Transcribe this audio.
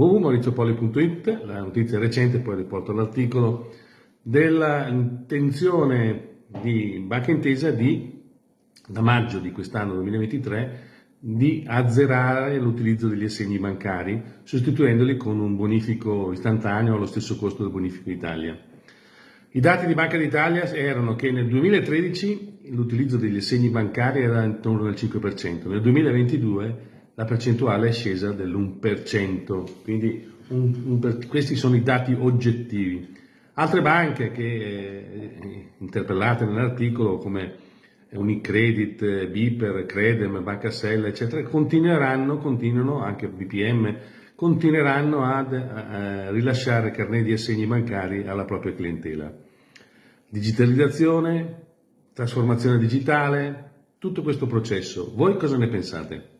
www.mauriziopoli.it, la notizia recente, poi riporto l'articolo, dell'intenzione di Banca Intesa di, da maggio di quest'anno 2023, di azzerare l'utilizzo degli assegni bancari, sostituendoli con un bonifico istantaneo allo stesso costo del bonifico Italia. I dati di Banca d'Italia erano che nel 2013 l'utilizzo degli assegni bancari era intorno al 5%, nel 2022 la percentuale è scesa dell'1%, quindi un, un, questi sono i dati oggettivi. Altre banche che eh, interpellate nell'articolo come Unicredit, Biper, Credem, Banca Sella, eccetera, continueranno, continuano, anche BPM, continueranno ad, a rilasciare carnet di assegni bancari alla propria clientela. Digitalizzazione, trasformazione digitale, tutto questo processo. Voi cosa ne pensate?